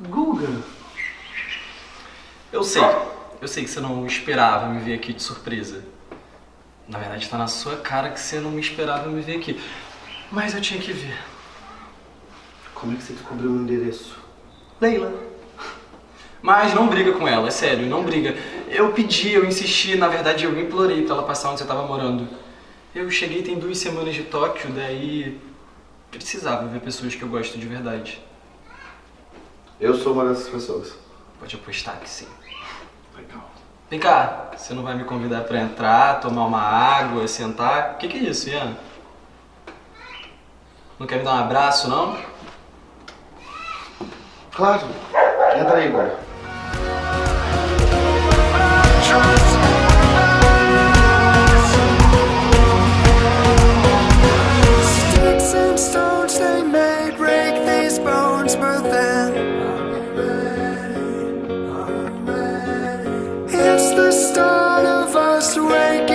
Guga. Eu sei. Eu sei que você não esperava me ver aqui de surpresa. Na verdade, tá na sua cara que você não me esperava me ver aqui. Mas eu tinha que ver. Como é que você descobriu o meu endereço? Leila. Mas não briga com ela, é sério, não briga. Eu pedi, eu insisti, na verdade eu implorei pra ela passar onde você tava morando. Eu cheguei tem duas semanas de Tóquio, daí precisava ver pessoas que eu gosto de verdade. Eu sou uma dessas pessoas. Pode apostar que sim. Legal. Vem cá, você não vai me convidar pra entrar, tomar uma água, sentar? O que, que é isso, Ian? Não quer me dar um abraço, não? Claro. Entra aí, Guga. all of us wake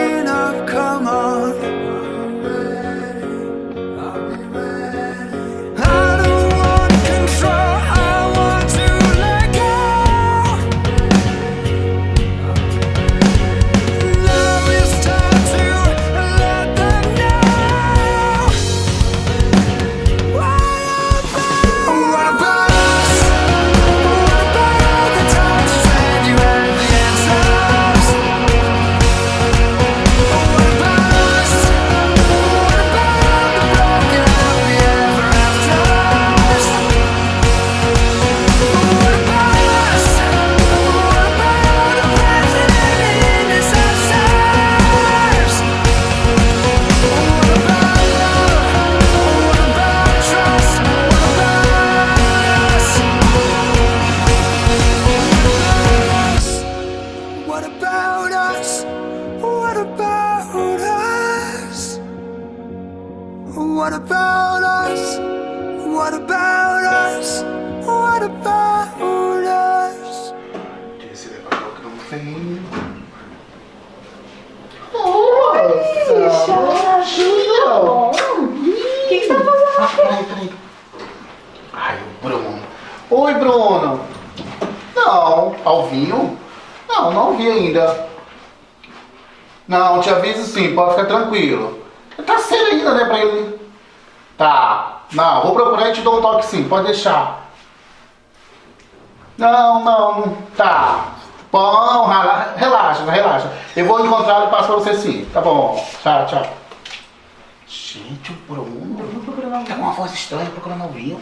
procurando Alvinho.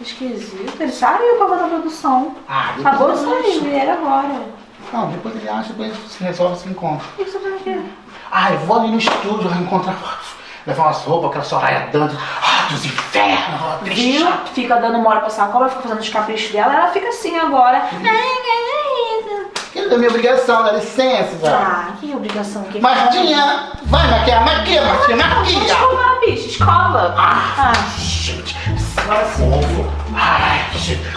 Esquisito. Ele saiu pra da produção. Ah, Acabou de sair, era agora. Não, depois ele acha, depois se resolve, se encontra. O que que você fazendo aqui? Ah, eu vou ali no estúdio encontrar. Levar umas roupas, aquela Soraya dando. Ah, dos infernos! ó, Viu? Fica dando mole pra essa cobra, fica fazendo os caprichos dela, ela fica assim agora. Ai. Querida, é minha obrigação, dá licença, já. Ah, que obrigação que Martinha, vai maquiar, maquia, Martinha, maquia! Escova, bicho, escova. Ah, Ah, gente, agora sim. Ovo. Ai,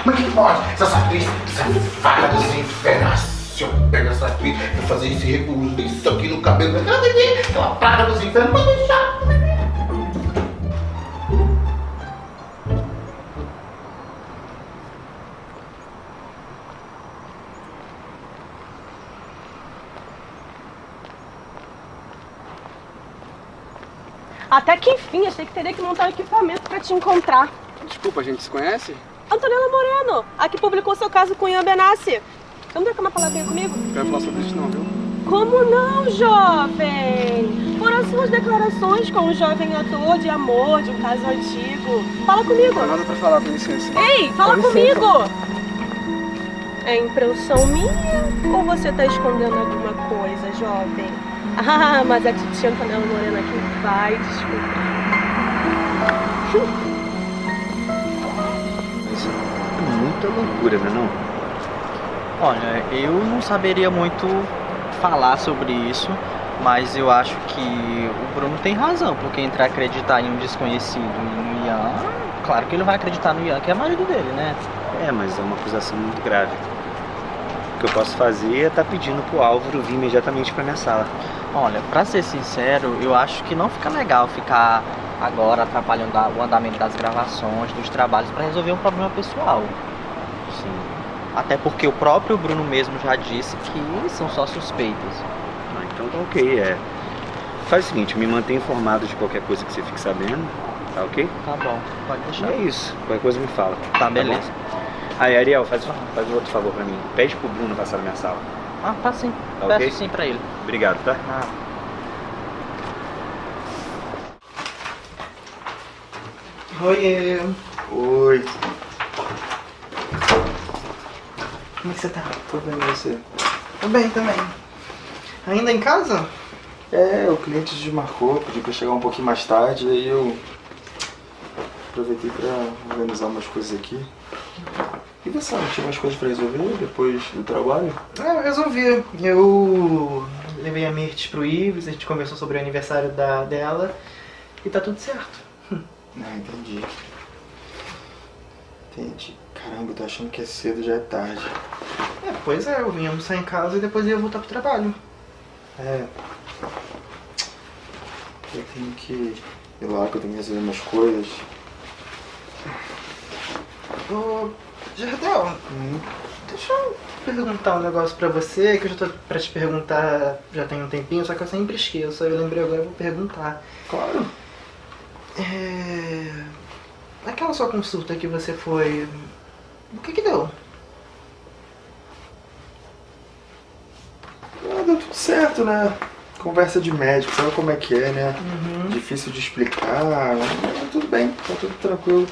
como é que pode? Essa atriz, essa vaca dos infernos. Se eu pego essa atriz, vou fazer esse recurso, isso aqui no cabelo, aquela praga dos infernos, pode deixar. Até que enfim, achei que teria que montar um equipamento pra te encontrar. Desculpa, a gente se conhece? Antonella Moreno, a que publicou seu caso com Ian Benassi. Vamos trocar uma palavrinha comigo? Não quero falar sobre isso não, viu? Como não, jovem? Foram suas declarações com um jovem ator de amor, de um caso antigo. Fala comigo. Não nada pra falar, com licença. Ei, fala Com comigo! É impressão minha ou você tá escondendo alguma coisa, jovem? Ah, mas a titia Antonella Morena aqui vai descobrir. Muita loucura, né não? Olha, eu não saberia muito falar sobre isso, mas eu acho que o Bruno tem razão, porque entrar acreditar em um desconhecido e no Ian, claro que ele vai acreditar no Ian, que é marido dele, né? É, mas é uma acusação muito grave. O que eu posso fazer é estar pedindo pro Álvaro vir imediatamente pra minha sala. Olha, pra ser sincero, eu acho que não fica legal ficar agora atrapalhando o andamento das gravações, dos trabalhos, pra resolver um problema pessoal. Até porque o próprio Bruno mesmo já disse que são só suspeitas. Ah, então tá ok, é. Faz o seguinte, me mantém informado de qualquer coisa que você fique sabendo, tá ok? Tá bom, pode E deixar. é isso, qualquer coisa me fala. Tá, bom? beleza. Aí, Ariel, faz, faz um outro favor pra mim. Pede pro Bruno passar na minha sala. Ah, tá sim. Tá Peço ok? sim pra ele. Obrigado, tá? Ah, Oi, Oi, como é que você tá? tô bem você? Tô bem também. Ainda em casa? É, o cliente desmarcou, pediu pra chegar um pouquinho mais tarde, aí eu aproveitei pra organizar umas coisas aqui. E você, tinha mais coisas pra resolver depois do trabalho? É, eu resolvi. Eu levei a Mirth pro Ives, a gente conversou sobre o aniversário da, dela e tá tudo certo. Ah, entendi. Entendi. Caramba, eu tô achando que é cedo, já é tarde. É, pois é, eu vim almoçar em casa e depois ia voltar pro trabalho. É. Eu tenho que ir lá, que eu tenho que resolver umas coisas. Ô, Jardel, Hum, deixa eu perguntar um negócio pra você, que eu já tô pra te perguntar já tem um tempinho, só que eu sempre esqueço. Aí eu lembrei agora, eu vou perguntar. claro. É... Aquela sua consulta que você foi... O que que deu? Ah, deu tudo certo, né? Conversa de médico, sabe como é que é, né? Uhum. Difícil de explicar, mas tudo bem, tá tudo tranquilo.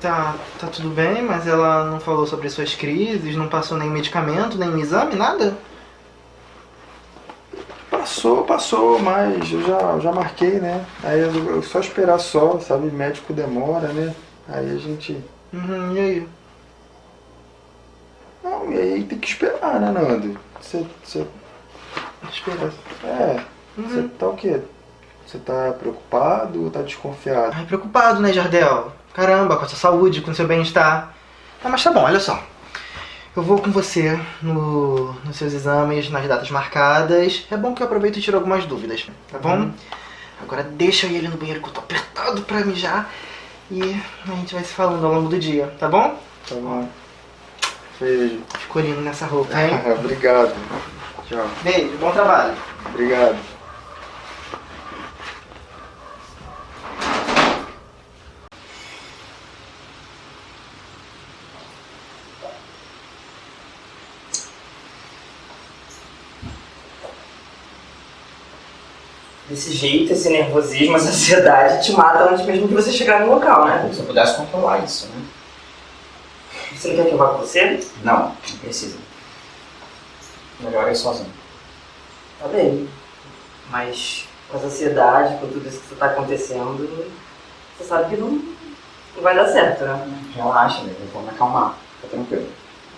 Tá, tá tudo bem, mas ela não falou sobre suas crises, não passou nem medicamento, nem exame, nada? Passou, passou, mas eu já, já marquei, né? Aí eu, eu só esperar só, sabe? Médico demora, né? Aí a gente. Uhum, e aí? E aí tem que esperar, né, Nando? Você. você Esperar. é, você Uhum. tá o quê? Você tá preocupado ou tá desconfiado? Ai, preocupado, né, Jardel? Caramba, com a sua saúde, com o seu bem-estar. Ah, mas tá bom, olha só. Eu vou com você no, nos seus exames, nas datas marcadas. É bom que eu aproveito e tiro algumas dúvidas, tá bom? Uhum. Agora deixa ali no banheiro que eu tô apertado pra mijar. E a gente vai se falando ao longo do dia, tá bom? Tá bom. Beijo. Ficou lindo nessa roupa, hein? Obrigado. Tchau. Beijo, bom trabalho. Obrigado. Desse jeito, esse nervosismo, essa ansiedade te mata antes mesmo de você chegar no local, né? Se eu pudesse controlar isso, né? Você não quer que eu vá com você? Não, não precisa. Melhor ir sozinho. Tá bem. Mas com essa ansiedade, com tudo isso que está acontecendo, você sabe que não, não vai dar certo, né? Relaxa, né? Eu vou me acalmar. Fica tranquilo.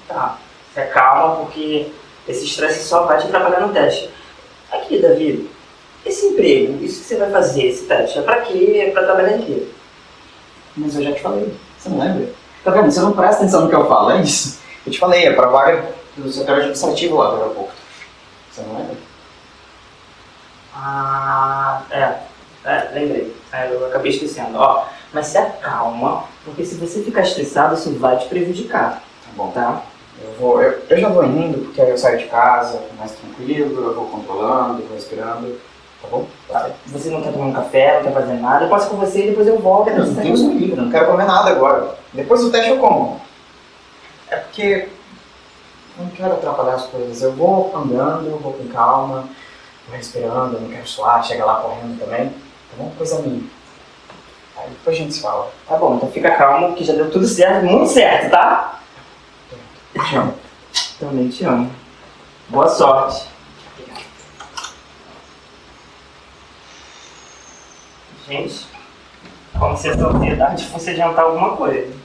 Tá. Se acalma, porque esse estresse só vai te atrapalhar no teste. Aqui, Davi, esse emprego, isso que você vai fazer, esse teste, é pra quê? É pra trabalhar em quê? Mas eu já te falei. Você não lembra? Tá vendo? Você não presta atenção no que eu falo, é isso. Eu te falei, é pra vaga do setor administrativo lá do aeroporto. Você não lembra? Ah, é. É, lembrei. É, eu acabei esquecendo. Ó, mas se acalma, porque se você ficar estressado, isso vai te prejudicar, Tá bom. tá? Eu, vou, eu, eu já vou indo, porque aí eu saio de casa mais tranquilo, eu vou controlando, vou respirando. Tá bom? Tá. Você não quer tomar um café, não quer fazer nada, eu passo com você e depois eu volto. Não, Deus me livre, não quero comer nada agora. Depois do teste eu como. É porque eu não quero atrapalhar as coisas. Eu vou andando, eu vou com calma, vou respirando, eu não quero suar, chega lá correndo também. Tá bom? Coisa minha. Aí depois a gente se fala. Tá bom, então fica calmo que já deu tudo certo, muito certo, tá? Te amo. Também te amo. Boa sorte. Gente, como se essa ansiedade fosse adiantar alguma coisa.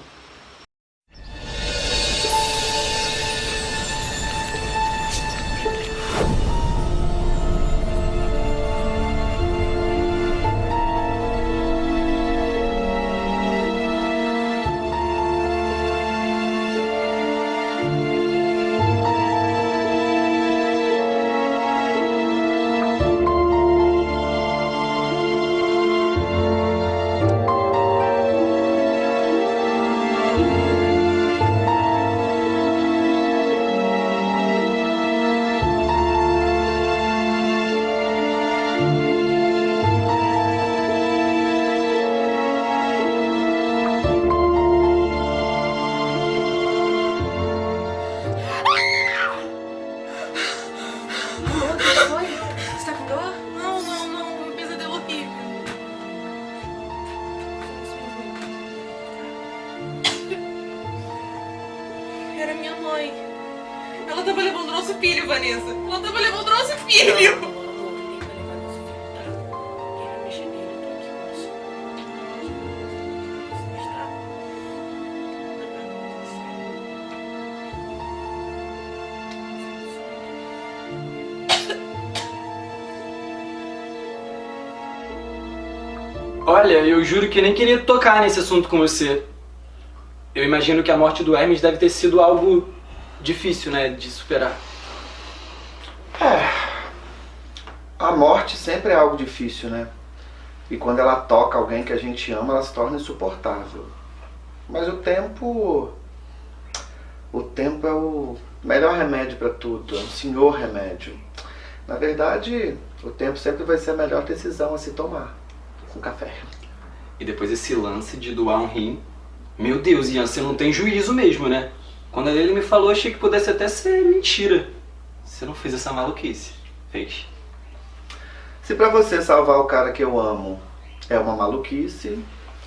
Eu juro que nem queria tocar nesse assunto com você. Eu imagino que a morte do Hermes deve ter sido algo difícil, né, de superar. É. A morte sempre é algo difícil, né? E quando ela toca alguém que a gente ama, ela se torna insuportável. Mas o tempo. O tempo é o melhor remédio para tudo, é o senhor remédio. Na verdade, o tempo sempre vai ser a melhor decisão a se tomar. Com café. E depois esse lance de doar um rim. Meu Deus, Ian, você não tem juízo mesmo, né? Quando ele me falou, achei que pudesse até ser mentira. Você não fez essa maluquice. Fez. Se pra você salvar o cara que eu amo é uma maluquice,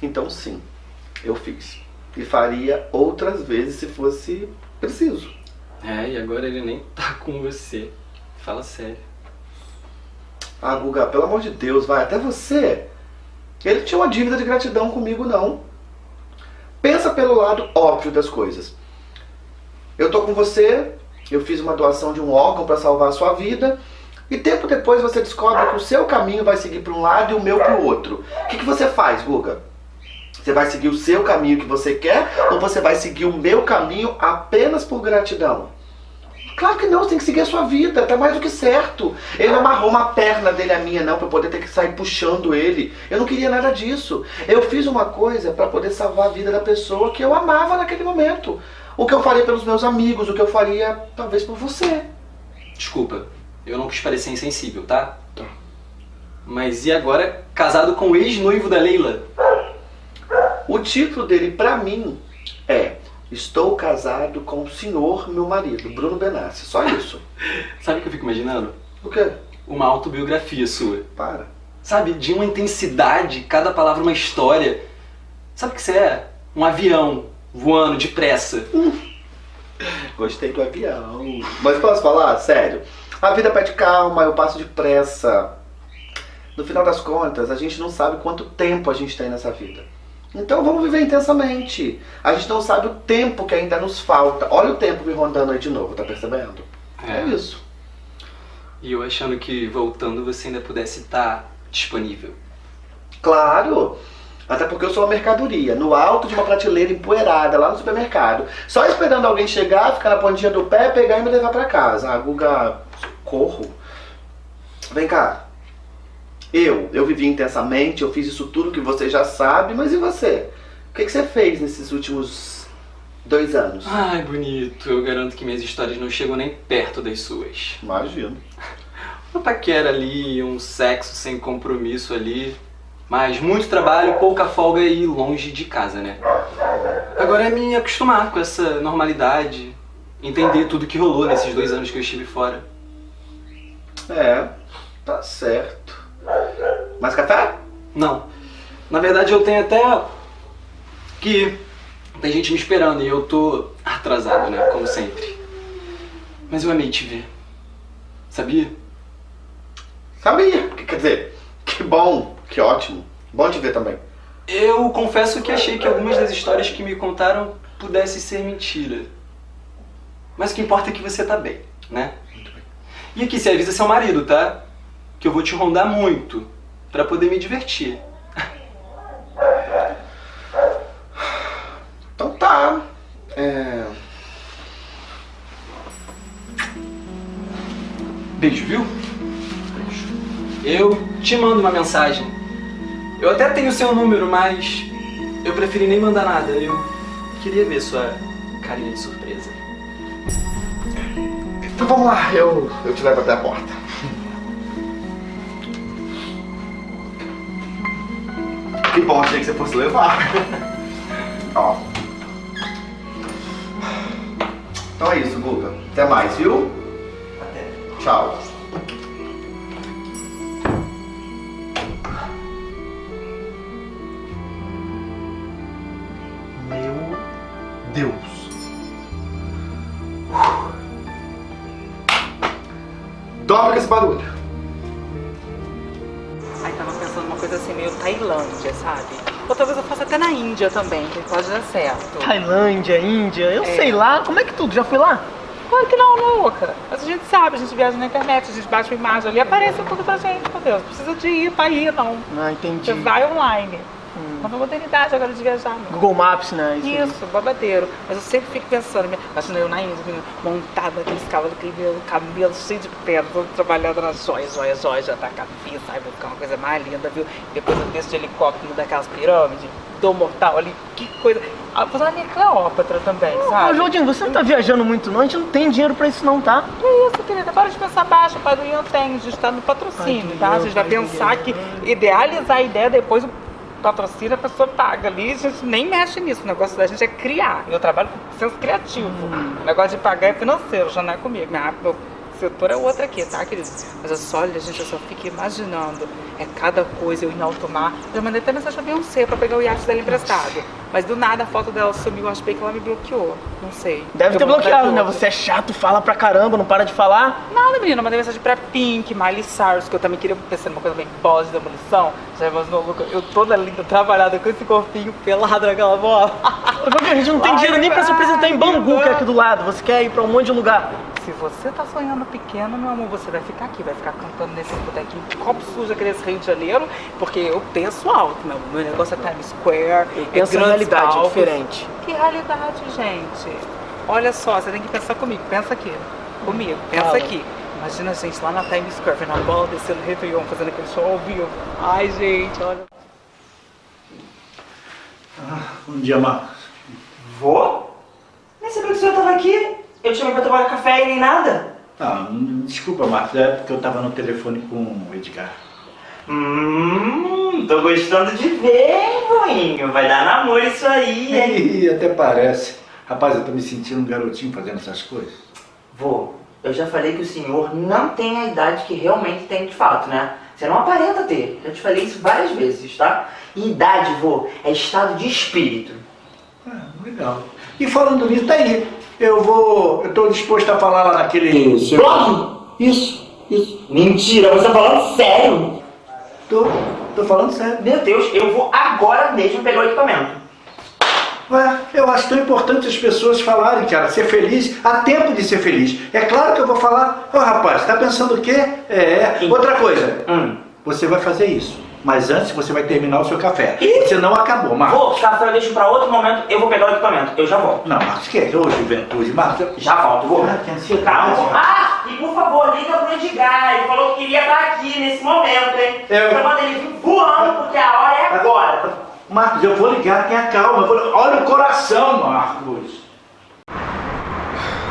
então sim, eu fiz. E faria outras vezes se fosse preciso. É, e agora ele nem tá com você. Fala sério. Ah, Guga, pelo amor de Deus, vai, até você. Ele tinha uma dívida de gratidão comigo, não. Pensa pelo lado óbvio das coisas. Eu tô com você, eu fiz uma doação de um órgão para salvar a sua vida, e tempo depois você descobre que o seu caminho vai seguir para um lado e o meu para o outro. O que, que você faz, Guga? Você vai seguir o seu caminho que você quer ou você vai seguir o meu caminho apenas por gratidão? Claro que não, você tem que seguir a sua vida, tá mais do que certo. Ele não amarrou uma perna dele à minha não, pra eu poder ter que sair puxando ele. Eu não queria nada disso. Eu fiz uma coisa para poder salvar a vida da pessoa que eu amava naquele momento. O que eu faria pelos meus amigos, o que eu faria talvez por você. Desculpa, eu não quis parecer insensível, tá? Mas e agora, casado com o ex-noivo da Leila? O título dele pra mim é Estou casado com o senhor, meu marido, Bruno Benassi. Só isso. Sabe o que eu fico imaginando? O quê? Uma autobiografia sua. Para. Sabe, de uma intensidade, cada palavra uma história. Sabe o que você é? Um avião voando depressa. Gostei do avião. Mas posso falar? Sério. A vida pede calma, eu passo depressa. No final das contas, a gente não sabe quanto tempo a gente tem nessa vida. Então vamos viver intensamente. A gente não sabe o tempo que ainda nos falta. Olha o tempo me rondando aí de novo, tá percebendo? É, isso. E eu achando que voltando você ainda pudesse estar disponível. Claro! Até porque eu sou uma mercadoria, no alto de uma prateleira empoeirada, lá no supermercado. Só esperando alguém chegar, ficar na pontinha do pé, pegar e me levar pra casa. Ah, Guga, socorro. Vem cá. Eu, eu vivi intensamente, eu fiz isso tudo que você já sabe, mas e você? O que, que você fez nesses últimos dois anos? Ai, bonito. Eu garanto que minhas histórias não chegam nem perto das suas. Imagino. Uma paquera ali, um sexo sem compromisso ali. Mas muito trabalho, pouca folga e longe de casa, né? Agora é me acostumar com essa normalidade, entender tudo que rolou nesses dois anos que eu estive fora. É, tá certo. Mais café? Não. Na verdade eu tenho até que tem gente me esperando e eu tô atrasado, né? Como sempre. Mas eu amei te ver. Sabia? Sabia. Quer dizer, que bom, que ótimo. Bom te ver também. Eu confesso que achei que algumas das histórias que me contaram pudessem ser mentira. Mas o que importa é que você tá bem, né? E aqui, você avisa seu marido, tá? Que eu vou te rondar muito pra poder me divertir. Então tá. É... Beijo, viu? Eu te mando uma mensagem. Eu até tenho seu número, mas eu preferi nem mandar nada. Eu queria ver sua carinha de surpresa. Então vamos lá, eu, eu te levo até a porta. Que bom, achei que você fosse levar. Ó. Então é isso, Guga. Até mais, viu? Até. Tchau. Índia também, que pode dar certo. Tailândia, Índia, eu É. sei lá. Como é que tudo? Já foi lá? Claro que não, louca. Mas a gente sabe, a gente viaja na internet, a gente bate uma imagem ali, aparece tudo pra gente, meu Deus. Não precisa de ir pra ir, não. Ah, entendi. Você vai online. Nova modernidade agora de viajar, meu. Google Maps, né? Isso. Isso, babadeiro. Mas eu sempre fico pensando, imagina eu na Índia, montada naqueles cavalos, cabelo, cabelo cheio de pedra, todo trabalhando nas joias, joias, joias, já tá a cabeça, ai, vai ficar uma coisa mais linda, viu? Depois eu desço de helicóptero daquelas pirâmides, dou mortal ali, que coisa. Ah, vou Cleópatra também, Ô, sabe? Jordinho, você não tá viajando muito não? A gente não tem dinheiro pra isso não, tá? Que isso, querida? Para de pensar baixo, pai do Ian tem, a gente tá no patrocínio, tá? A gente vai pensar que idealizar a ideia, depois o patrocínio a pessoa paga ali, a gente nem mexe nisso. O negócio da gente é criar. Eu trabalho com senso criativo. O negócio de pagar é financeiro, já não é comigo. Minha, setor é outro aqui, tá, querido? Mas eu só, olha, gente, eu só fico imaginando. É cada coisa, eu em alto mar. Já mandei até mensagem pra Beyoncé pra pegar o iate dela emprestado. Mas do nada a foto dela sumiu, acho bem que ela me bloqueou. Não sei. Deve Eu ter bloqueado, né? Você é chato, fala pra caramba, não para de falar. Nada, menina, eu mandei mensagem pra Pink, Miley Cyrus, que eu também queria pensar numa coisa bem pós demolição. Já imaginou, Luca? Eu toda linda, trabalhada com esse corpinho pelado naquela bola. Jordinho, a gente não tem dinheiro nem pra se apresentar em Bangu, que é aqui do lado. Você quer ir pra um monte de lugar. Se você tá sonhando pequeno, meu amor, você vai ficar aqui, vai ficar cantando nesse botequinho de copo sujo aqui nesse Rio de Janeiro, porque eu penso alto, meu, meu negócio é Times Square, Eu é penso em grandes realidade, palcos. diferente. Que realidade, gente? Olha só, você tem que pensar comigo, pensa aqui, comigo, pensa Fala. aqui. Imagina a gente lá na Times Square, vendo a bola descendo o Réveillon, fazendo aquele show ao vivo. Ai, gente, olha. Bom dia, Marcos. Vou? Nem sabia que o senhor tava aqui. Eu te chamei pra tomar café e nem nada. Ah, desculpa, Marcos, é porque eu tava no telefone com o Edgar. Hum, tô gostando de ver, hein, voinho. Vai dar namoro isso aí, hein? Ih, até parece. Rapaz, eu tô me sentindo um garotinho fazendo essas coisas. Vô, eu já falei que o senhor não tem a idade que realmente tem de fato, né? Você não aparenta ter. Já te falei isso várias vezes, tá? E idade, vô, é estado de espírito. Ah, legal. E falando nisso, tá aí. Eu vou. Eu tô disposto a falar lá naquele. Blog? Isso, isso. Mentira, você tá falando sério? Tô, tô falando sério. Meu Deus, eu vou agora mesmo pegar o equipamento. Ué, eu acho tão importante as pessoas falarem, cara, ser feliz, há tempo de ser feliz. É claro que eu vou falar, ô rapaz, tá pensando o quê? É, outra coisa, Hum. você vai fazer isso, mas antes você vai terminar o seu café. Você não acabou, Marcos. Vou, café eu deixo pra outro momento, eu vou pegar o equipamento. Eu já volto. Não, Marcos, que é? Ô, juventude, Marcos. Já volto, vou. Ah, que ansiedade. Calma. Ah, e por favor, liga pro Edgar. Ele falou que queria estar aqui nesse momento, hein? Eu- Então manda ele vir voando, porque a hora é agora. Marcos, eu vou ligar, tenha calma. eu vou- Olha o coração, Marcos.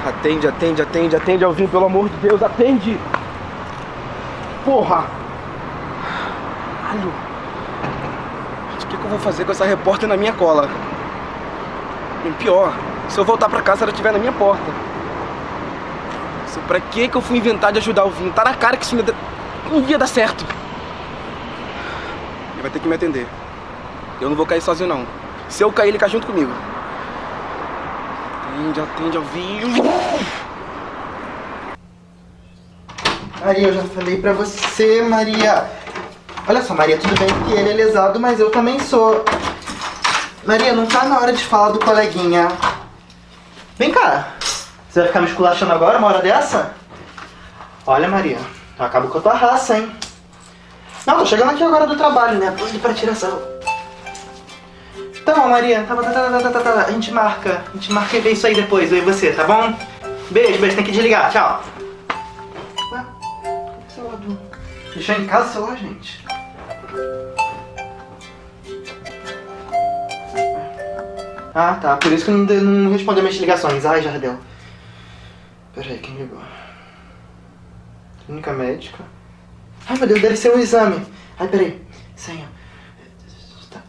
Atende, atende, atende, atende, Alvin, pelo amor de Deus, atende! Porra! Alho! O que, que eu vou fazer com essa repórter na minha cola? E pior, se eu voltar pra casa ela estiver na minha porta. Nossa, pra que que eu fui inventar de ajudar o Vinho? Tá na cara que isso não ia dar, não ia dar certo. Ele vai ter que me atender. Eu não vou cair sozinho, não. Se eu cair, ele cai junto comigo. Atende, atende, Alvinho. Maria, eu já falei pra você, Maria. Olha só, Maria, tudo bem que ele é lesado, mas eu também sou. Maria, não tá na hora de falar do coleguinha. Vem cá. Você vai ficar me esculachando agora, uma hora dessa? Olha, Maria, eu acabo com a tua raça, hein? Não, tô chegando aqui agora do trabalho, né? Tô indo pra tiração. Tá bom, Maria. Tá, tá, tá, tá, tá, tá, tá. A gente marca. A gente marca e vê isso aí depois, eu e você, tá bom? Beijo, beijo. Tem que desligar. Tchau. Ué, celular. Deixou em casa o celular, gente? Ah, tá. Por isso que não, não respondeu minhas ligações. Ai, Jardel. Peraí, quem ligou? Clínica médica. Ai, meu Deus, deve ser um exame. Ai, peraí. Senha. Tá.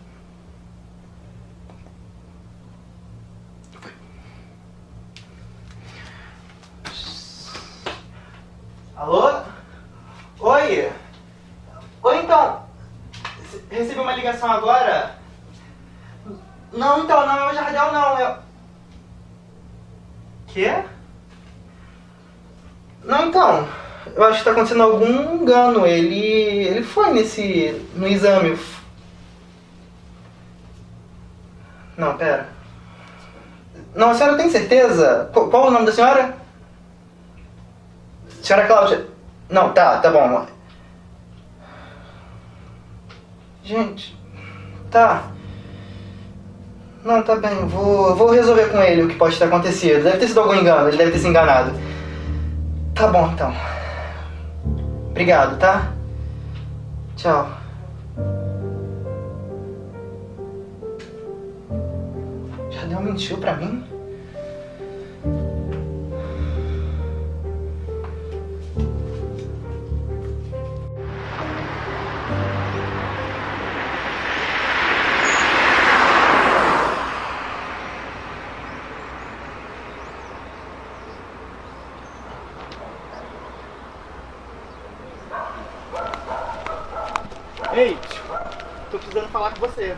Foi. Alô? Oi? Oi, então. Recebi uma ligação agora? Não, então, não é o Jardel, não. É... Quê? Não, então. Eu acho que tá acontecendo algum engano. Ele. ele foi nesse. no exame. Não, pera. Não, a senhora tem certeza? Qu- Qual o nome da senhora? Senhora Cláudia. Não, tá, tá bom. Gente, tá. Não, tá bem, vou, vou resolver com ele o que pode ter acontecido. Deve ter sido algum engano, ele deve ter se enganado. Tá bom, então. Obrigado, tá? Tchau. Jardel mentiu pra mim? Ei, tô precisando falar com você.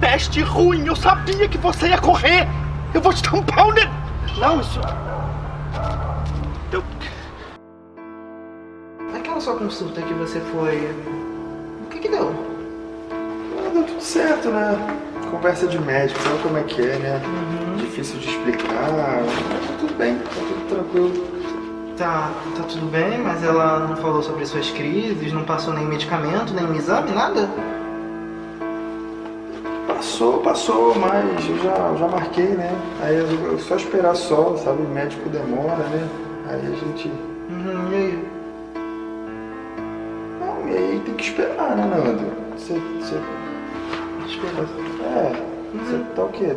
Peste ruim, eu sabia que você ia correr! Eu vou te dar um pau ne... Não, isso... Aquela sua consulta que você foi. O que que deu? Ah, deu tudo certo, né? Conversa de médico, sabe como é que é, né? Difícil de explicar. Tá tudo bem, tá tudo tranquilo. Tá, tá tudo bem, mas ela não falou sobre suas crises, não passou nem medicamento, nem exame, nada? Passou, passou, mas eu já, já marquei, né? Aí eu, eu só esperar só, sabe? O médico demora, né? Aí a gente. Uhum, e aí? Não, e aí tem que esperar, né, Nando? Você. você... Esperar. É, você tá o quê?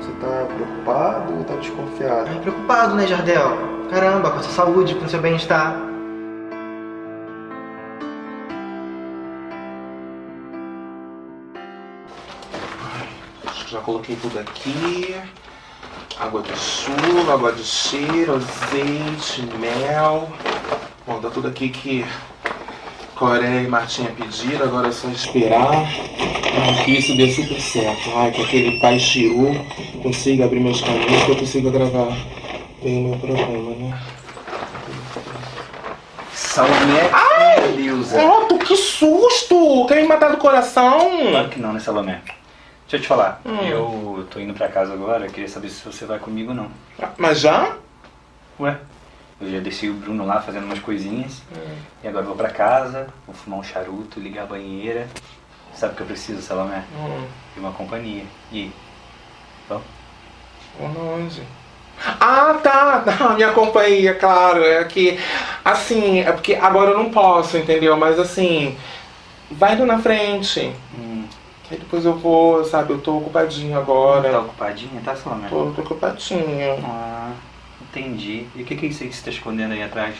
Você tá preocupado ou tá desconfiado? Ai, preocupado, né, Jardel? Caramba, com a sua saúde, com o seu bem-estar. Acho que já coloquei tudo aqui. Água de chuva, água de cheiro, azeite, mel. Bom, tá tudo aqui que Coreia e Martinha pediram, agora é só esperar que isso dê super certo. Ai, que aquele pai Chiru consiga abrir meus caminhos, que eu consiga gravar bem o meu programa, Salomé Ai! Deusa. Otto, que susto! Quer me matar do coração? Claro que não, né, Salomé? Deixa eu te falar, Hum. eu tô indo pra casa agora, eu queria saber se você vai comigo ou não. Mas já? Ué, eu já deixei o Bruno lá fazendo umas coisinhas, Hum. e agora eu vou pra casa, vou fumar um charuto, ligar a banheira. Sabe o que eu preciso, Salomé? Hum. De uma companhia. E aí? Vamos? Onde? Ah, tá. Não, minha companhia, claro. É que, assim, é porque agora eu não posso, entendeu? Mas assim, vai indo na frente. Hum. Que aí depois eu vou, sabe? Eu tô ocupadinho agora. Tá ocupadinha, tá, Salomé? Tô, tô ocupadinho. Ah, entendi. E o que que é isso aí que você tá escondendo aí atrás?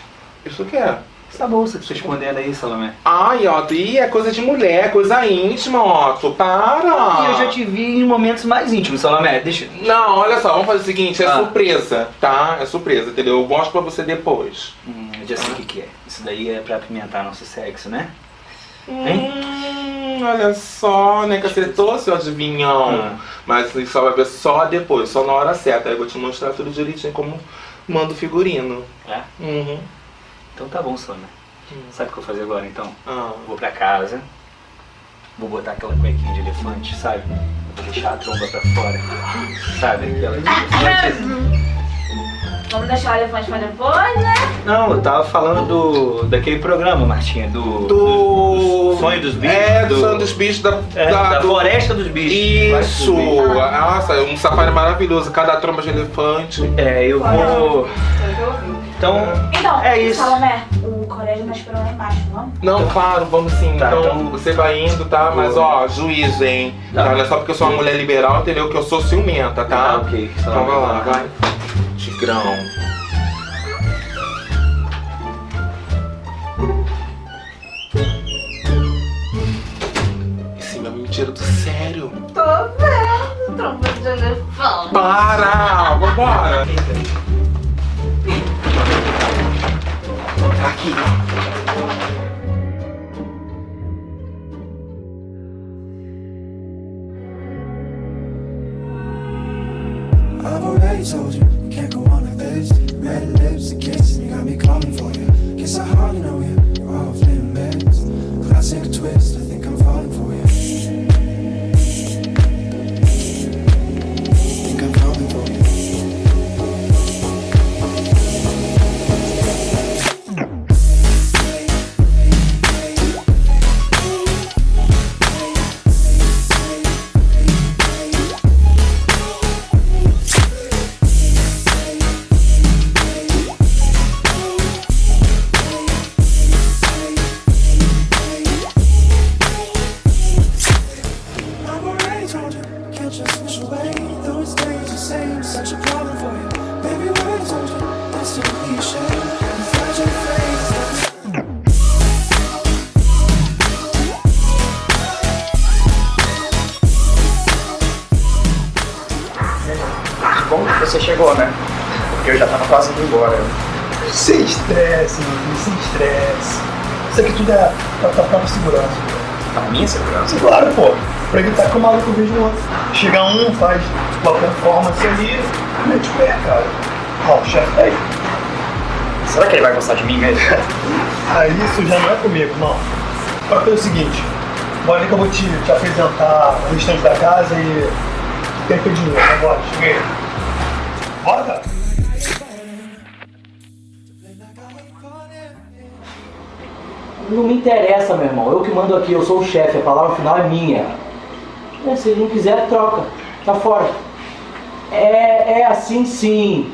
Isso o que é? Essa bolsa que você escondendo aí, Salomé. Ai, Otto, e é coisa de mulher, coisa íntima, Otto. Para! E eu já te vi em momentos mais íntimos, Salomé. Deixa. Não, olha só, vamos fazer o seguinte, é Ah. surpresa, tá? É surpresa, entendeu? Eu mostro pra você depois. Hum, eu já sei o que que é. Isso daí é pra apimentar nosso sexo, né? Hein? Hum, olha só, né? Que acertou, seu adivinhão. Ah. Mas você só vai ver só depois, só na hora certa. Aí eu vou te mostrar tudo direitinho como manda o figurino. É? Uhum. Então tá bom, Salomé. Sabe o que eu vou fazer agora, então? Ah. Vou pra casa, vou botar aquela cuequinha de elefante, sabe? Vou deixar a tromba pra fora. Sabe? Aquela de elefante. Vamos deixar o elefante pra depois, né? Não, eu tava falando do. daquele programa, Martinha, do. Do. Sonho dos bichos? É, do sonho dos bichos da. É, da floresta dos bichos. Isso! Dos Nossa, é um safari maravilhoso, cada tromba de elefante. É, eu vou. Então, Então, é isso. Salomé, o colégio tá esperando lá embaixo, vamos? Não, claro, vamos sim. Tá, então, então- você vai indo, tá? Mas ó, juízo, hein? Tá. Tá, Não é só porque eu sou uma mulher liberal, entendeu? Que eu sou ciumenta, tá? Ah, ok. Então vai lá, vai. Tigrão. Esse meu mentira do sério. Tô vendo, tromba de elefante. Para! Vambora! Aqui. Você chegou, né? Porque eu já tava quase indo embora. Sem estresse, meu filho, sem estresse. Isso aqui tudo é pra tua própria segurança. A minha segurança? Claro, pô. Pra evitar que o maluco veja o outro. Chega um, faz uma performance ali, mete o pé, cara. Ó, o chefe tá aí. Será que ele vai gostar de mim mesmo? Aí isso já não é comigo, não. Agora pelo seguinte, bora ali que eu vou te, te apresentar o restante da casa e tem teu dinheiro, tá bora, cheguei. Bora. Não me interessa, meu irmão. Eu que mando aqui, eu sou o chefe, a palavra final é minha. É, se ele não quiser, troca. Tá fora. É, é assim sim.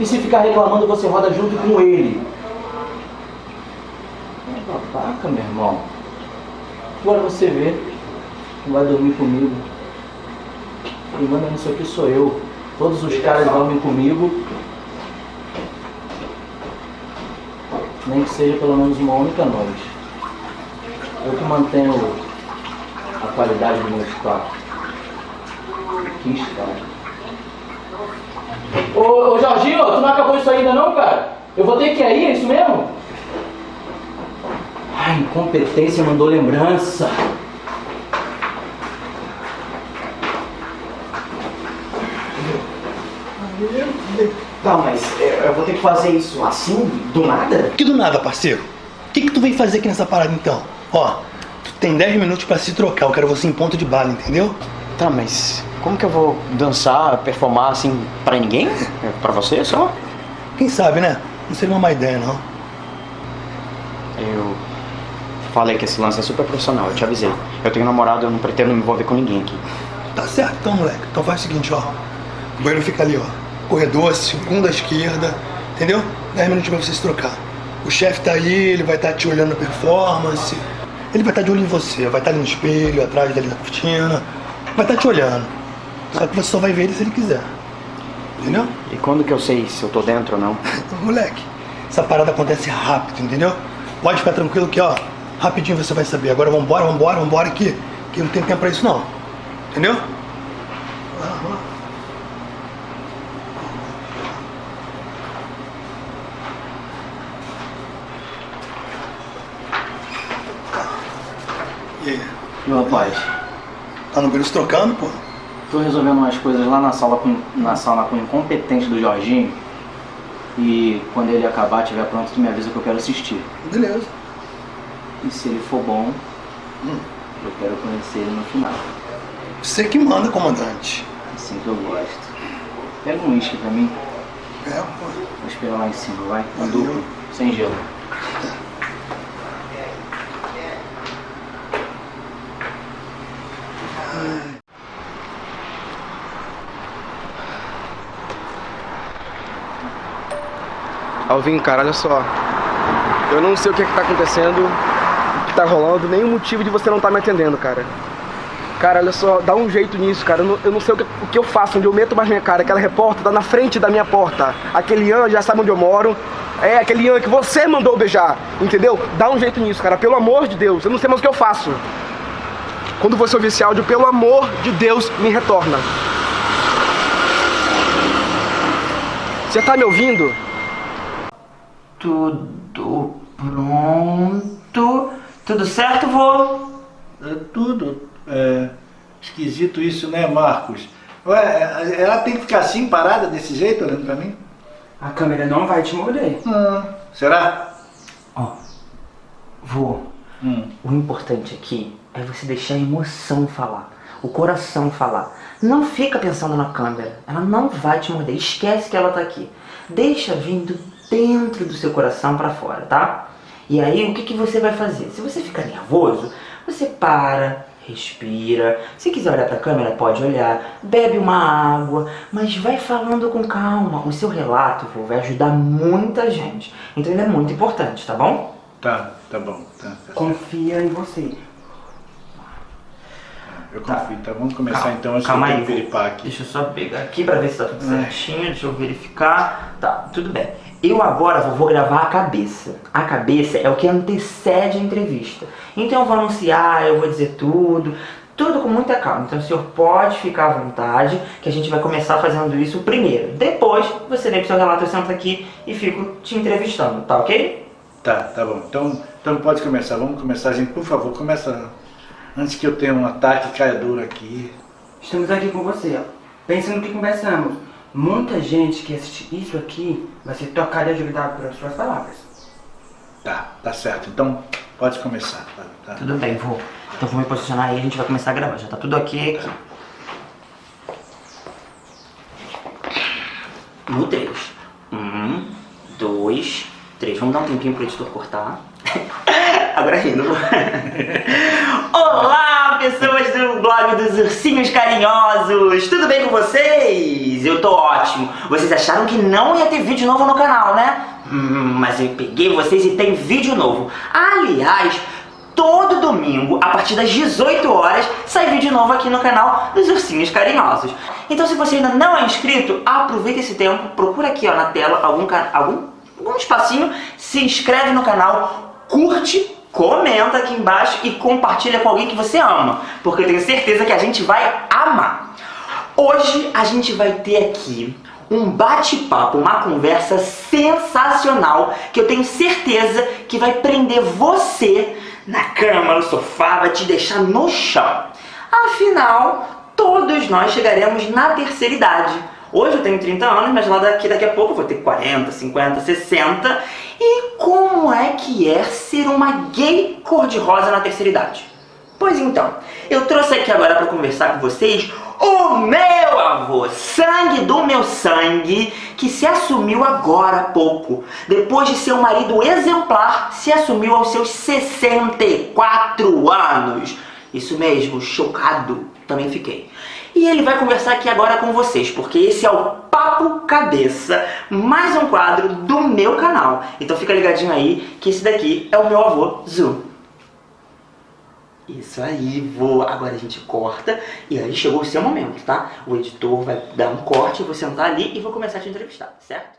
E se ficar reclamando, você roda junto com ele. É babaca, meu irmão. Agora você vê. Não vai dormir comigo. Quem manda nisso aqui sou eu. Todos os caras dormem comigo. Nem que seja pelo menos uma única noite. Eu que mantenho a qualidade do meu estoque. Que estoque. Ô, ô Jorginho, tu não acabou isso ainda não, cara? Eu vou ter que ir é isso mesmo? Ai, incompetência mandou lembrança. Tá, mas é, eu vou ter que fazer isso assim, do nada? Que do nada, parceiro? O que, que tu veio fazer aqui nessa parada então? Ó, tu tem 10 minutos pra se trocar, eu quero você em ponto de bala, entendeu? Tá, mas como que eu vou dançar, performar assim pra ninguém? É Pra você só? Quem sabe, né? Não seria uma má ideia, não. Eu falei que esse lance é super profissional, eu te avisei. Eu tenho namorado, eu não pretendo me envolver com ninguém aqui. Tá certo então, moleque. Então faz o seguinte, ó. O banheiro fica ali, ó. Corredor, segundo à esquerda, entendeu? 10 minutos pra você se trocar. O chefe tá aí, ele vai estar te olhando a performance. Ele vai estar de olho em você, vai estar ali no espelho, atrás dali na cortina. Vai estar te olhando. Só que você só vai ver ele se ele quiser. Entendeu? E quando que eu sei se eu tô dentro ou não? Moleque, essa parada acontece rápido, entendeu? Pode ficar tranquilo que, ó, rapidinho você vai saber. Agora vambora, vambora, vambora aqui. Que não tem tempo pra isso não. Entendeu? E aí? Meu rapaz. Tá no se trocando, pô? Tô resolvendo umas coisas lá na sala com, na sala com o incompetente do Jorginho. E quando ele acabar, tiver pronto, tu me avisa que eu quero assistir. Beleza. E se ele for bom, eu quero conhecer ele no final. Você que manda, comandante. Assim que eu gosto. Pega um uísque pra mim. É, pô. Vou esperar lá em cima, vai? Um duplo, sem gelo. Alvin, cara, olha só. Eu não sei o que, é que tá acontecendo, o que tá rolando, nem o motivo de você não tá me atendendo, cara. Cara, olha só, dá um jeito nisso, cara. Eu não, eu não sei o que, o que eu faço, onde eu meto mais minha cara. Aquela repórter tá na frente da minha porta. Aquele Ian já sabe onde eu moro. É, aquele Ian que você mandou beijar, entendeu? Dá um jeito nisso, cara. Pelo amor de Deus, eu não sei mais o que eu faço. Quando você ouvir esse áudio, pelo amor de Deus, me retorna. Você tá me ouvindo? Tudo pronto. Tudo certo, vô? É tudo. É esquisito isso, né, Marcos? Ué, ela tem que ficar assim, parada, desse jeito, olhando pra mim? A câmera não vai te morder. será? Ó, vô, o importante aqui é você deixar a emoção falar, o coração falar. Não fica pensando na câmera, ela não vai te morder, esquece que ela tá aqui. Deixa vindo dentro do seu coração pra fora, tá? E aí o que, que você vai fazer? Se você ficar nervoso, você para, respira. Se quiser olhar pra câmera, pode olhar. Bebe uma água, mas vai falando com calma. O seu relato vô, vai ajudar muita gente. Então ele é muito importante, tá bom? Tá, tá bom. Tá, tá. Confia em você. Eu confio, tá? Vamos começar Calma, então, calma eu aí, aqui. Deixa eu só pegar aqui pra ver se tá tudo certinho. Deixa eu verificar. Tá, tudo bem. Eu agora vou, gravar a cabeça. A cabeça é o que antecede a entrevista. Então eu vou anunciar, eu vou dizer tudo. Tudo com muita calma. Então o senhor pode ficar à vontade, que a gente vai começar fazendo isso primeiro. Depois, você vem pro seu relato, eu sento aqui e fico te entrevistando, tá ok? Tá, tá bom. Então, então pode começar. Vamos começar, gente. Por favor, começa antes que eu tenha um ataque caia aqui. Estamos aqui com você, ó. Pensa no que conversamos. Muita gente que assiste isso aqui vai ser tocada e ajudada pelas suas palavras. Tá, tá certo. Então, pode começar. Tá, tá. Tudo bem, vou. Então vou me posicionar aí e a gente vai começar a gravar. Já tá tudo ok aqui. No 3. Um, dois, três. Vamos dar um tempinho pro editor cortar. Agora rindo. Olá, pessoas do blog dos Ursinhos Carinhosos! Tudo bem com vocês? Eu tô ótimo. Vocês acharam que não ia ter vídeo novo no canal, né? Hum, mas eu peguei vocês e tem vídeo novo. Aliás, todo domingo, a partir das 18 horas, sai vídeo novo aqui no canal dos Ursinhos Carinhosos. Então se você ainda não é inscrito, aproveita esse tempo, procura aqui ó, na tela algum, algum, algum espacinho, se inscreve no canal, curte, comenta aqui embaixo e compartilha com alguém que você ama, porque eu tenho certeza que a gente vai amar. Hoje a gente vai ter aqui um bate-papo, uma conversa sensacional que eu tenho certeza que vai prender você na cama, no sofá, vai te deixar no chão. Afinal, todos nós chegaremos na terceira idade. Hoje eu tenho 30 anos, mas lá daqui, daqui a pouco eu vou ter 40, 50, 60. E como é que é ser uma gay cor-de-rosa na terceira idade? Pois então, eu trouxe aqui agora para conversar com vocês o meu avô, sangue do meu sangue, que se assumiu agora há pouco. Depois de ser um marido exemplar, se assumiu aos seus 64 anos. Isso mesmo, chocado, também fiquei. E ele vai conversar aqui agora com vocês, porque esse é o Papo Cabeça, mais um quadro do meu canal. Então fica ligadinho aí, que esse daqui é o meu avô, Zu. Isso aí, vô. Agora a gente corta e aí chegou o seu momento, tá? O editor vai dar um corte, eu vou sentar ali e vou começar a te entrevistar, certo?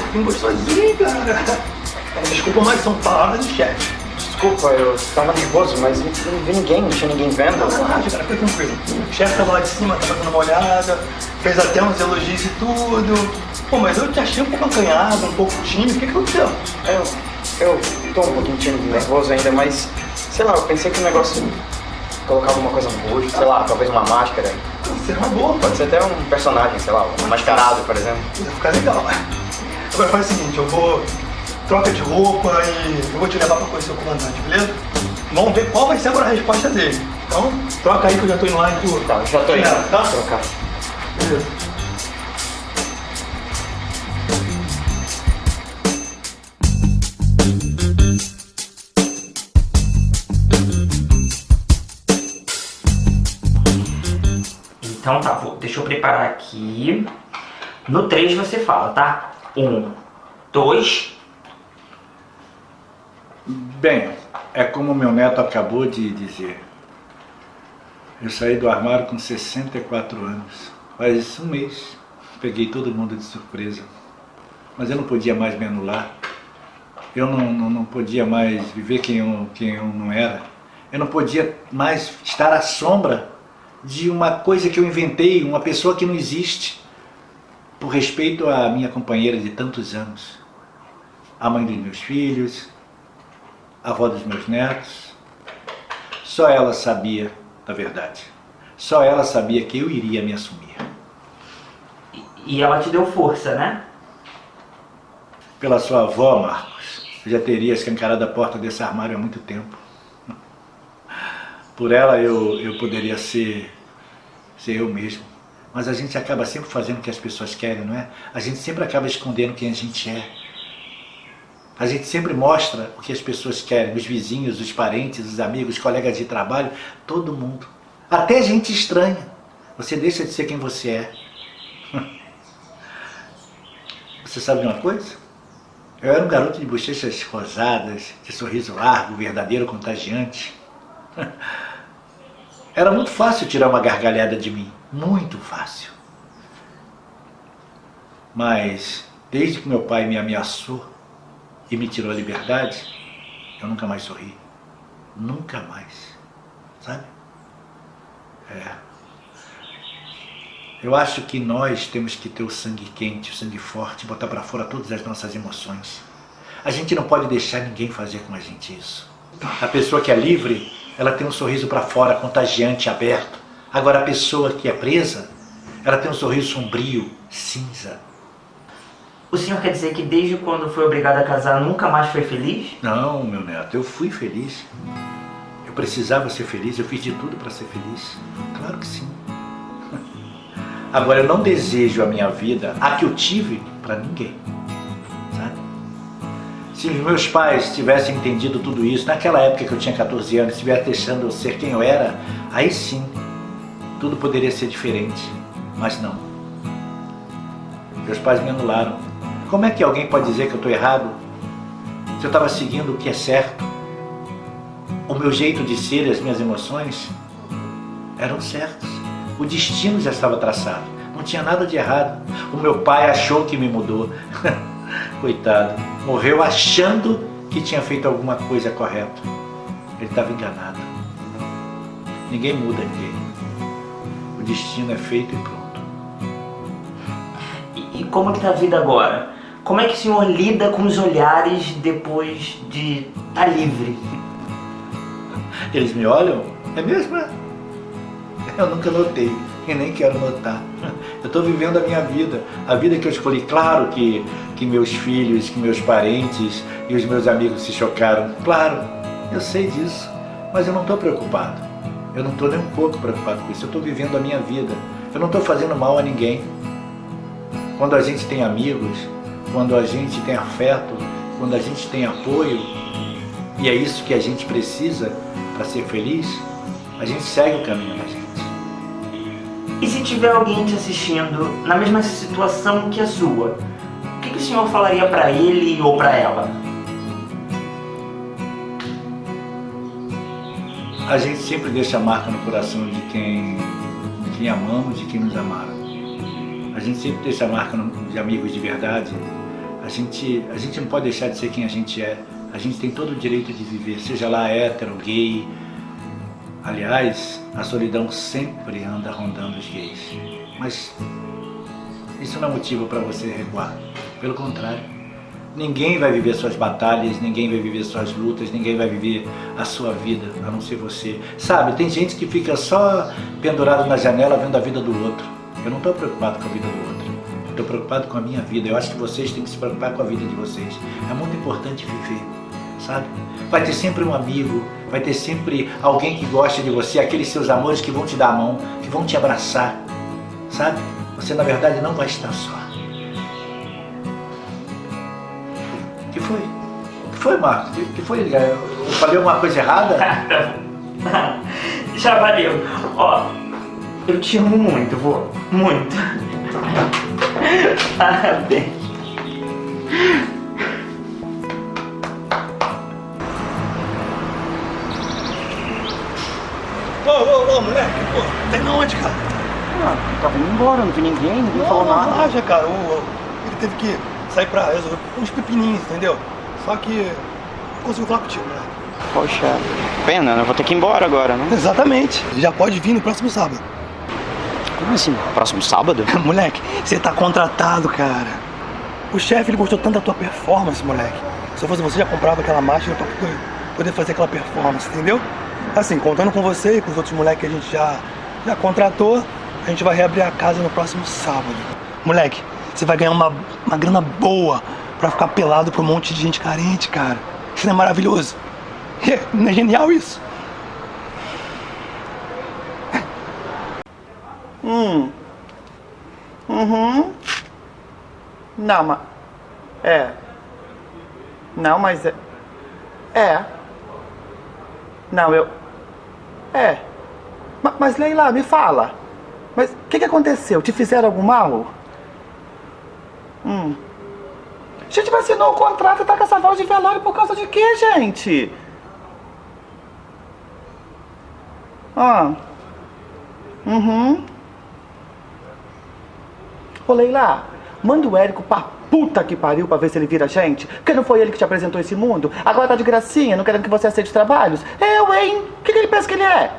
Pouquinho gostosinho, cara. Desculpa, mas são palavras de chefe. Desculpa, eu tava nervoso, mas não vi ninguém, não tinha ninguém vendo. Relaxa, cara, fica tranquilo. O chefe tava lá de cima, tava dando uma olhada, fez até uns elogios e tudo. Pô, mas eu te achei um pouco acanhado, um pouco tímido. O que aconteceu? Eu, eu tô um pouquinho tímido, nervoso ainda, mas sei lá, eu pensei que o negócio colocar alguma coisa no rosto, sei lá, talvez uma máscara. Será uma boa. Pode ser até um personagem, sei lá, um mascarado, por exemplo. Vai ficar legal. Agora faz o seguinte, eu vou troca de roupa e eu vou te levar pra conhecer o comandante, beleza? Vamos ver qual vai ser agora a resposta dele. Então, troca aí que eu já tô indo lá e tu... Tá, já tô indo. Tá? Trocar. Beleza. Então tá, vou, deixa eu preparar aqui. No 3 você fala, tá? Um, dois. Bem, é como meu neto acabou de dizer. Eu saí do armário com 64 anos. Faz um mês. Peguei todo mundo de surpresa. Mas eu não podia mais me anular. Eu não, não, não podia mais viver quem eu, quem eu não era. Eu não podia mais estar à sombra de uma coisa que eu inventei, uma pessoa que não existe, por respeito à minha companheira de tantos anos, a mãe dos meus filhos, a avó dos meus netos. Só ela sabia da verdade. Só ela sabia que eu iria me assumir. E ela te deu força, né? Pela sua avó, Marcos, eu já teria escancarado a porta desse armário há muito tempo. Por ela eu, eu poderia ser, ser eu mesmo. Mas a gente acaba sempre fazendo o que as pessoas querem, não é? A gente sempre acaba escondendo quem a gente é. A gente sempre mostra o que as pessoas querem, os vizinhos, os parentes, os amigos, os colegas de trabalho, todo mundo. Até gente estranha. Você deixa de ser quem você é. Você sabe de uma coisa? Eu era um garoto de bochechas rosadas, de sorriso largo, verdadeiro, contagiante. Era muito fácil tirar uma gargalhada de mim. Muito fácil. Mas, desde que meu pai me ameaçou e me tirou a liberdade, eu nunca mais sorri. Nunca mais. Sabe? É. Eu acho que nós temos que ter o sangue quente, o sangue forte, botar para fora todas as nossas emoções. A gente não pode deixar ninguém fazer com a gente isso. A pessoa que é livre, ela tem um sorriso para fora, contagiante, aberto. Agora a pessoa que é presa, ela tem um sorriso sombrio, cinza. O senhor quer dizer que desde quando foi obrigado a casar nunca mais foi feliz? Não, meu neto, eu fui feliz. Eu precisava ser feliz, eu fiz de tudo para ser feliz. Claro que sim. Agora eu não desejo a minha vida, a que eu tive, para ninguém. Sabe? Se os meus pais tivessem entendido tudo isso, naquela época que eu tinha 14 anos, estivessem deixando eu ser quem eu era, aí sim, tudo poderia ser diferente. Mas não. Meus pais me anularam. Como é que alguém pode dizer que eu estou errado? Se eu estava seguindo o que é certo, o meu jeito de ser e as minhas emoções eram certos. O destino já estava traçado. Não tinha nada de errado. O meu pai achou que me mudou. Coitado. Morreu achando que tinha feito alguma coisa correta. Ele estava enganado. Ninguém muda ninguém. Destino é feito e pronto. E, e como que tá a vida agora? Como é que o senhor lida com os olhares depois de estar tá livre? Eles me olham? É mesmo? é? Eu nunca notei e nem quero notar. Eu estou vivendo a minha vida, a vida que eu escolhi. Claro que, que meus filhos, que meus parentes e os meus amigos se chocaram. Claro, eu sei disso, mas eu não estou preocupado. Eu não estou nem um pouco preocupado com isso. Eu estou vivendo a minha vida. Eu não estou fazendo mal a ninguém. Quando a gente tem amigos, quando a gente tem afeto, quando a gente tem apoio, e é isso que a gente precisa para ser feliz, a gente segue o caminho da gente. E se tiver alguém te assistindo na mesma situação que a sua, o que, que o senhor falaria para ele ou para ela? A gente sempre deixa a marca no coração de quem, de quem amamos, de quem nos amaram. A gente sempre deixa a marca no, de amigos de verdade. A gente, a gente não pode deixar de ser quem a gente é. A gente tem todo o direito de viver, seja lá hétero, gay, Aliás, a solidão sempre anda rondando os gays. Mas isso não é motivo para você recuar. Pelo contrário, ninguém vai viver suas batalhas, ninguém vai viver suas lutas, ninguém vai viver a sua vida, a não ser você. Sabe, tem gente que fica só pendurado na janela vendo a vida do outro. Eu não estou preocupado com a vida do outro. Estou preocupado com a minha vida. Eu acho que vocês têm que se preocupar com a vida de vocês. É muito importante viver, sabe? Vai ter sempre um amigo, vai ter sempre alguém que gosta de você, aqueles seus amores que vão te dar a mão, que vão te abraçar, sabe? Você na verdade não vai estar só. Que foi? O que foi, Marcos? O que foi? Eu falei alguma coisa errada? Já valeu. Ó, eu te amo muito, vô. Muito. Parabéns. Ô, ô, ô, moleque, pô, tá indo onde, cara? Ah, tava indo embora, não vi ninguém, ninguém não, falou não, nada. Relaxa, cara, o, ele teve que sair pra resolver uns pepininhos, entendeu? Só que não consigo falar contigo, né? Poxa, pena, né? Eu vou ter que ir embora agora, né? Exatamente. Já pode vir no próximo sábado. Como assim? Próximo sábado? moleque, você tá contratado, cara. O chefe, ele gostou tanto da tua performance, moleque. Se eu fosse você, já comprava aquela máquina pra poder- poder fazer aquela performance, entendeu? Assim, contando com você e com os outros moleques que a gente já, já contratou, a gente vai reabrir a casa no próximo sábado. Moleque, você vai ganhar uma, uma grana boa pra ficar pelado pra um monte de gente carente, cara. Isso não é maravilhoso? Não é genial isso? Hum. Uhum. Não, mas. É. Não, mas é. É. Não, eu. É. Ma- Mas, Leila, me fala. Mas o que, que aconteceu? Te fizeram algum mal? Hum. Gente, mas assinou o contrato e tá com essa voz de velório por causa de quê, gente? Ah. Uhum. Ô Leila, manda o Érico pra puta que pariu pra ver se ele vira gente. Porque não foi ele que te apresentou esse mundo. Agora tá de gracinha, não querendo que você aceite os trabalhos. Eu, hein? O que, que ele pensa que ele é?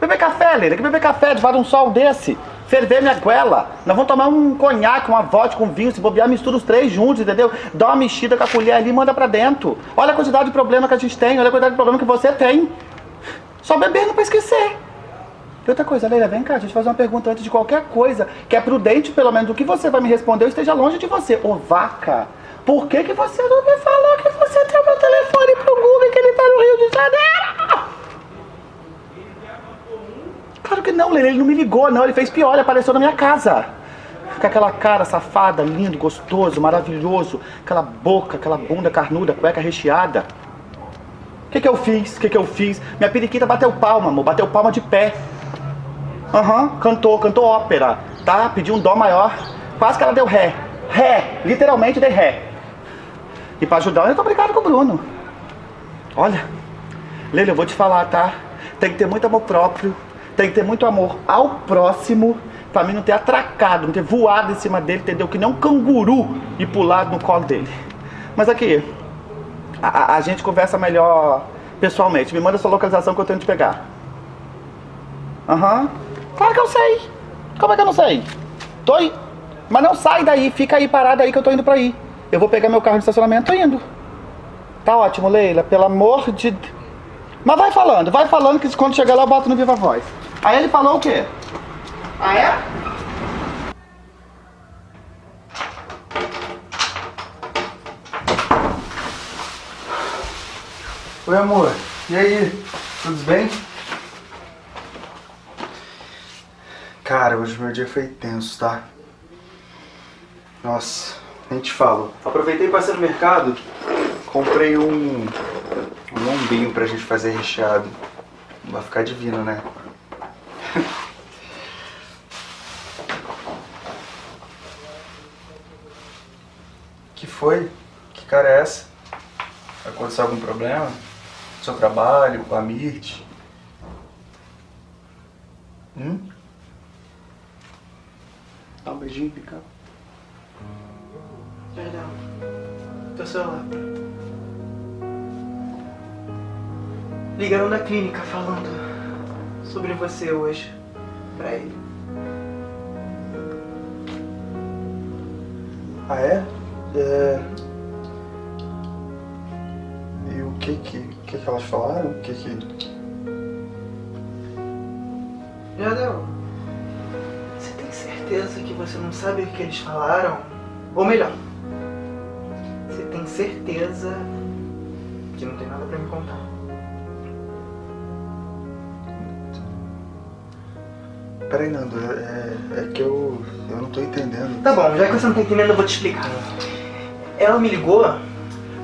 Beber café, Leila. Que beber café de um sol desse? Ferver minha goela. Nós vamos tomar um conhaque, uma vodka, um vinho, se bobear, mistura os três juntos, entendeu? Dá uma mexida com a colher ali e manda pra dentro. Olha a quantidade de problema que a gente tem, olha a quantidade de problema que você tem. Só bebendo pra esquecer. E outra coisa, Leila, vem cá, deixa eu te fazer uma pergunta antes de qualquer coisa, que é prudente, pelo menos, o que você vai me responder, eu esteja longe de você. Ô, vaca, por que que você não me falou que você tem o meu telefone pro Google e que ele tá no Rio de Janeiro? Claro que não, Leila, ele não me ligou, não, ele fez pior, ele apareceu na minha casa. Com aquela cara safada, lindo, gostoso, maravilhoso, aquela boca, aquela bunda carnuda, cueca recheada. O que que eu fiz? O que que eu fiz? Minha periquita bateu palma, amor, bateu palma de pé. Aham, cantou, cantou ópera, tá? Pediu um dó maior. Quase que ela deu ré. Ré, literalmente dei ré. E pra ajudar, eu tô brincando com o Bruno. Olha, Leila, eu vou te falar, tá? Tem que ter muito amor próprio, tem que ter muito amor ao próximo, pra mim não ter atracado, não ter voado em cima dele, entendeu? Que nem um canguru e pulado no colo dele. Mas aqui, a, a- gente conversa melhor pessoalmente. Me manda sua localização que eu tenho te pegar. Aham. Claro que eu sei. Como é que eu não sei? Tô aí. Mas não sai daí, fica aí parado aí que eu tô indo pra aí. Eu vou pegar meu carro no estacionamento, tô indo. Tá ótimo, Leila, pelo amor de. Mas vai falando, vai falando que quando chegar lá eu boto no Viva Voz. Aí ele falou o quê? Ah, é? Oi, amor. E aí? Tudo bem? Cara, hoje meu dia foi tenso, tá? Nossa, nem te falo. Aproveitei e passei no mercado, comprei um, um lombinho pra gente fazer recheado. Vai ficar divino, né? que foi? Que cara é essa? Aconteceu algum problema? No seu trabalho, com a Mirth? Hum? Dá um beijinho, pica. Perdão. Teu celular. Ligaram da clínica falando sobre você hoje. Pra ele. Ah, é? É... E o que que, o que que elas falaram? O que que... Jardel, você tem certeza que você não sabe o que eles falaram? Ou melhor, você tem certeza que não tem nada pra me contar? Peraí, Nando, é, é que eu, eu não tô entendendo. Tá bom, já que você não tá entendendo, eu vou te explicar. Ela me ligou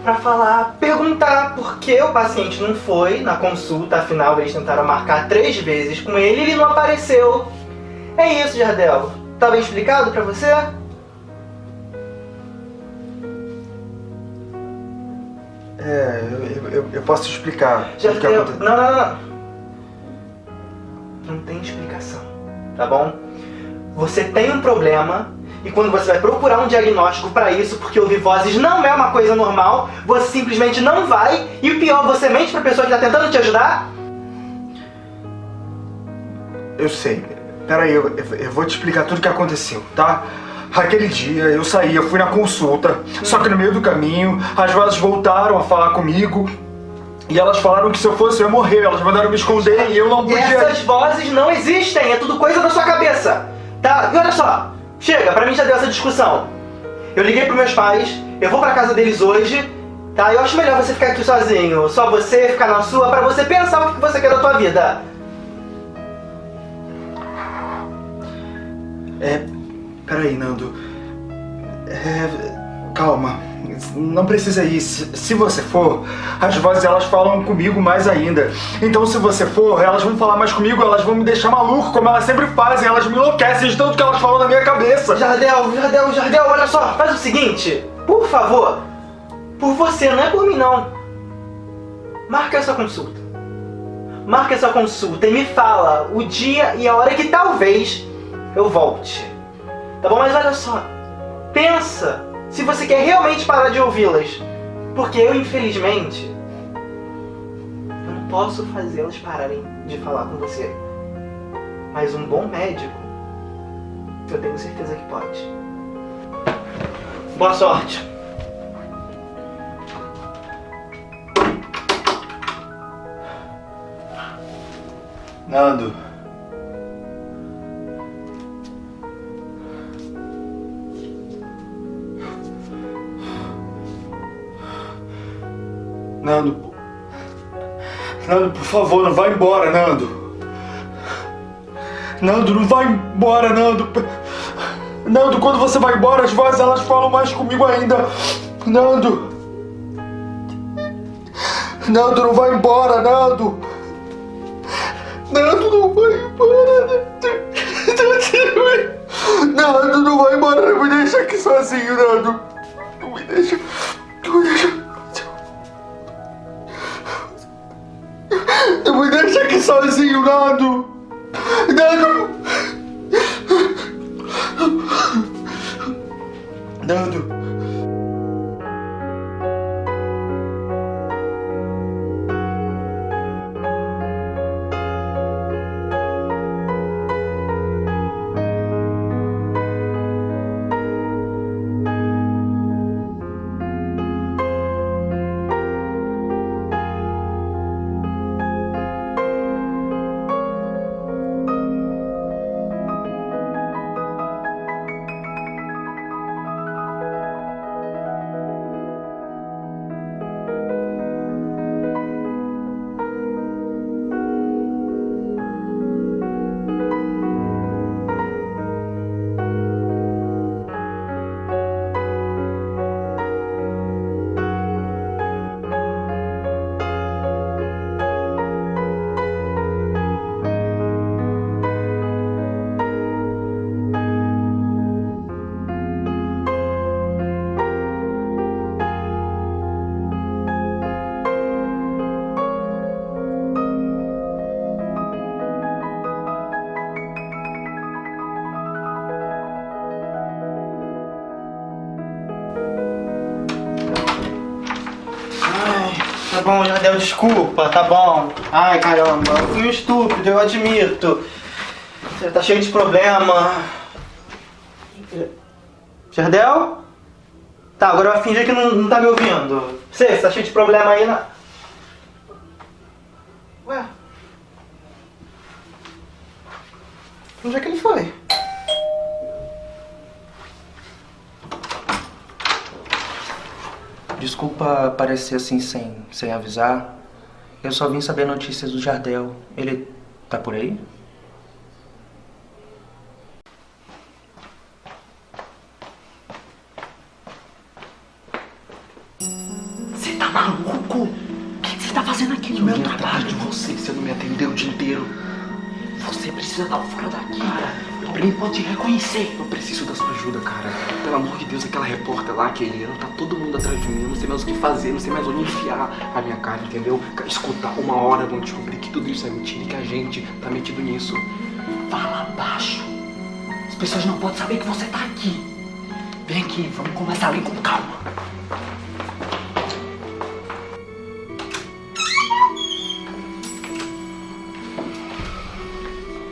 pra falar, perguntar por que o paciente não foi na consulta, afinal eles tentaram marcar três vezes com ele e ele não apareceu. É isso, Jardel. Tá bem explicado pra você? É, eu, eu, eu posso te explicar o que Jardel, aconteceu. não, não, não. Não tem explicação, tá bom? Você tem um problema E quando você vai procurar um diagnóstico pra isso, porque ouvir vozes não é uma coisa normal, você simplesmente não vai, e o pior, você mente pra pessoa que tá tentando te ajudar? Eu sei. Peraí, eu- eu vou te explicar tudo o que aconteceu, tá? Aquele dia eu saí, eu fui na consulta, só que no meio do caminho as vozes voltaram a falar comigo e elas falaram que se eu fosse eu ia morrer, elas mandaram me esconder e eu não podia. Essas vozes não existem, é tudo coisa da sua cabeça. Tá? E olha só, chega, pra mim já deu essa discussão. Eu liguei pros meus pais, eu vou pra casa deles hoje, tá? Eu acho melhor você ficar aqui sozinho, só você ficar na sua, pra você pensar o que você quer da tua vida. É. Peraí, Nando. É. Calma. Não precisa ir. Se, você for, as vozes elas falam comigo mais ainda. Então, se você for, elas vão falar mais comigo, elas vão me deixar maluco, como elas sempre fazem. Elas me enlouquecem de tanto que elas falam na minha cabeça. Jardel, Jardel, Jardel, olha só, faz o seguinte, por favor, por você, não é por mim não. Marca essa consulta. Marca essa consulta e me fala o dia e a hora que talvez eu volte. Tá bom? Mas olha só, pensa se você quer realmente parar de ouvi-las. Porque eu, infelizmente, eu não posso fazê-las pararem de falar com você. Mas um bom médico, eu tenho certeza que pode. Boa sorte. Nando. Nando. Nando, por favor, não vai embora, Nando. Nando, não vai embora, Nando. Nando, quando você vai embora, as vozes elas falam mais comigo ainda. Nando. Nando, não vai embora, Nando. Nando, não vai embora. Nando, não vai embora. Não me deixa aqui sozinho, Nando. Não me deixa. Não me deixa. Não me deixa aqui sozinho, Nando. Nando. Nando. Bom, Jardel, desculpa, tá bom. Ai, caramba, eu fui um estúpido, eu admito. Você tá cheio de problema. Jardel? Tá, agora vai fingir que não, não tá me ouvindo. Você, você tá cheio de problema aí na... aparecer assim sem, sem avisar. Eu só vim saber notícias do Jardel. Ele tá por aí? Você tá maluco? O que você tá fazendo aqui no meu trabalho? de você, você não me atendeu o dia inteiro. Você precisa dar fora daqui. Cara, alguém pode te reconhecer. Eu preciso da sua ajuda, cara. Pelo amor de Deus, aquela repórter lá, que ele tá todo sei mais o que fazer, não sei mais onde enfiar a minha cara, entendeu? Escutar uma hora vão descobrir que tudo isso é mentira e que a gente tá metido nisso. Fala baixo. As pessoas não podem saber que você tá aqui. Vem aqui, vamos conversar ali com calma.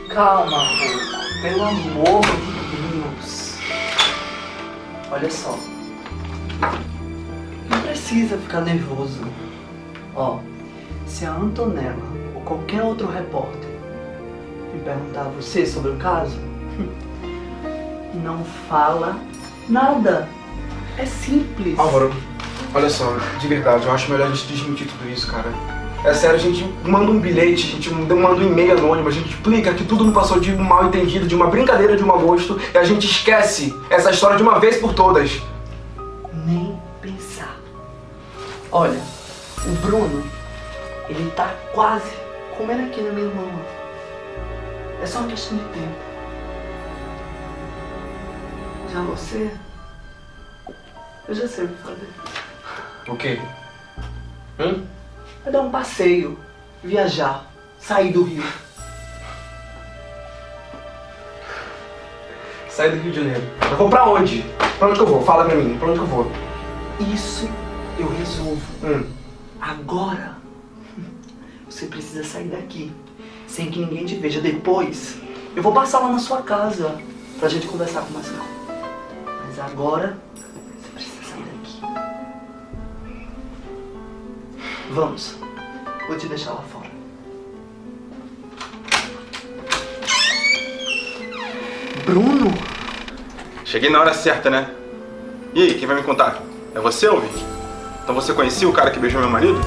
Calma. Pelo amor de Deus. Olha só. Precisa ficar nervoso. Ó, se a Antonella ou qualquer outro repórter me perguntar a você sobre o caso, não fala nada. É simples. Álvaro, olha só, de verdade, eu acho melhor a gente desmentir tudo isso, cara. É sério, a gente manda um bilhete, a gente manda um e-mail anônimo, a gente explica que tudo não passou de um mal entendido, de uma brincadeira de mau gosto, e a gente esquece essa história de uma vez por todas. Olha, o Bruno, ele tá quase comendo aqui na minha mão. É só uma questão de tempo. Já você, eu já sei o que fazer. O quê? Hum? Vai dar um passeio, viajar, sair do Rio. Sair do Rio de Janeiro. Eu vou pra onde? Pra onde que eu vou? Fala pra mim, pra onde que eu vou? Isso eu resolvo. Hum. Agora, você precisa sair daqui, sem que ninguém te veja. Depois, eu vou passar lá na sua casa, pra gente conversar com mais calma. Mas agora, você precisa sair daqui. Vamos, vou te deixar lá fora. Bruno? Cheguei na hora certa, né? E aí, quem vai me contar? É você, Alvin? Então você conhecia o cara que beijou meu marido?